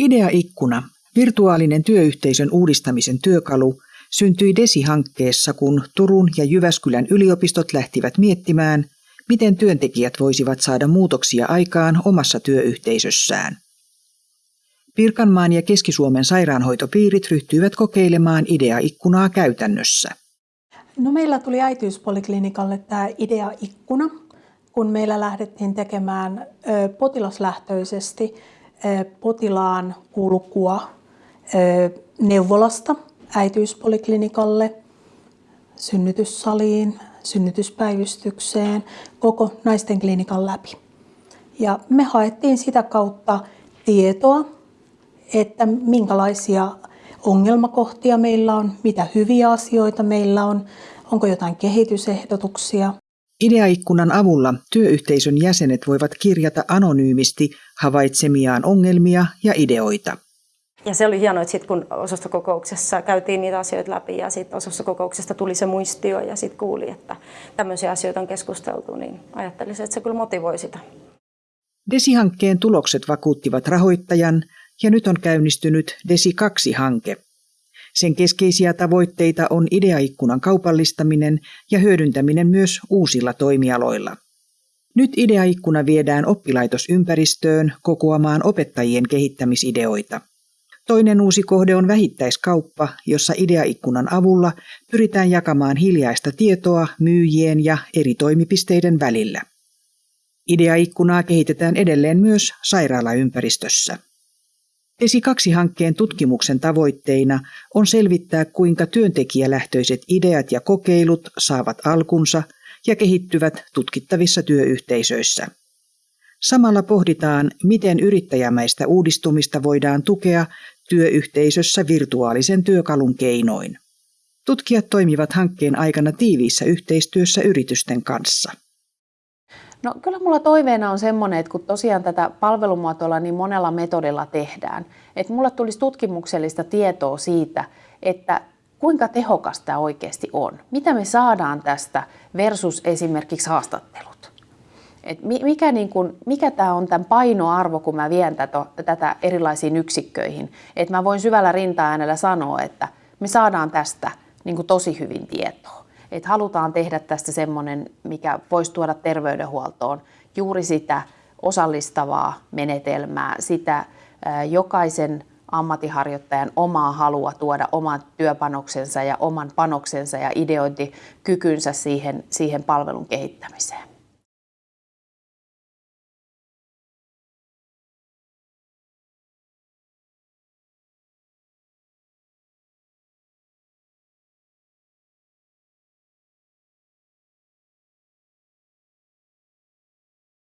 Idea-ikkuna, virtuaalinen työyhteisön uudistamisen työkalu, syntyi DESI-hankkeessa, kun Turun ja Jyväskylän yliopistot lähtivät miettimään, miten työntekijät voisivat saada muutoksia aikaan omassa työyhteisössään. Pirkanmaan ja Keski-Suomen sairaanhoitopiirit ryhtyivät kokeilemaan idea-ikkunaa käytännössä. No meillä tuli äitiyspoliklinikalle tämä idea-ikkuna, kun meillä lähdettiin tekemään potilaslähtöisesti potilaan kulkua neuvolasta äitiyspoliklinikalle, synnytyssaliin, synnytyspäivystykseen, koko naisten klinikan läpi. Ja me haettiin sitä kautta tietoa, että minkälaisia ongelmakohtia meillä on, mitä hyviä asioita meillä on, onko jotain kehitysehdotuksia. Ideaikkunan avulla työyhteisön jäsenet voivat kirjata anonyymisti havaitsemiaan ongelmia ja ideoita. Ja se oli hienoa, että sit kun osastokokouksessa käytiin niitä asioita läpi ja sitten osastokokouksesta tuli se muistio ja sitten kuuli, että tämmöisiä asioita on keskusteltu, niin ajattelisin, että se kyllä motivoi sitä. DESI-hankkeen tulokset vakuuttivat rahoittajan ja nyt on käynnistynyt DESI 2-hanke. Sen keskeisiä tavoitteita on ideaikkunan kaupallistaminen ja hyödyntäminen myös uusilla toimialoilla. Nyt ideaikkuna viedään oppilaitosympäristöön kokoamaan opettajien kehittämisideoita. Toinen uusi kohde on vähittäiskauppa, jossa ideaikkunan avulla pyritään jakamaan hiljaista tietoa myyjien ja eri toimipisteiden välillä. Ideaikkunaa kehitetään edelleen myös sairaalaympäristössä. ESI 2-hankkeen tutkimuksen tavoitteina on selvittää, kuinka työntekijälähtöiset ideat ja kokeilut saavat alkunsa ja kehittyvät tutkittavissa työyhteisöissä. Samalla pohditaan, miten yrittäjämäistä uudistumista voidaan tukea työyhteisössä virtuaalisen työkalun keinoin. Tutkijat toimivat hankkeen aikana tiiviissä yhteistyössä yritysten kanssa. No kyllä mulla toiveena on semmoinen, että kun tosiaan tätä palvelumuotoilla niin monella metodilla tehdään, että mulla tulisi tutkimuksellista tietoa siitä, että kuinka tehokas tämä oikeasti on. Mitä me saadaan tästä versus esimerkiksi haastattelut. Et mikä, niin kun, mikä tämä on tämän painoarvo, kun mä vien tätä, tätä erilaisiin yksikköihin. Että mä voin syvällä rinta-äänellä sanoa, että me saadaan tästä niin tosi hyvin tietoa että halutaan tehdä tästä semmoinen, mikä voisi tuoda terveydenhuoltoon juuri sitä osallistavaa menetelmää, sitä jokaisen ammattiharjoittajan omaa halua tuoda oman työpanoksensa ja oman panoksensa ja ideointikykynsä siihen, siihen palvelun kehittämiseen.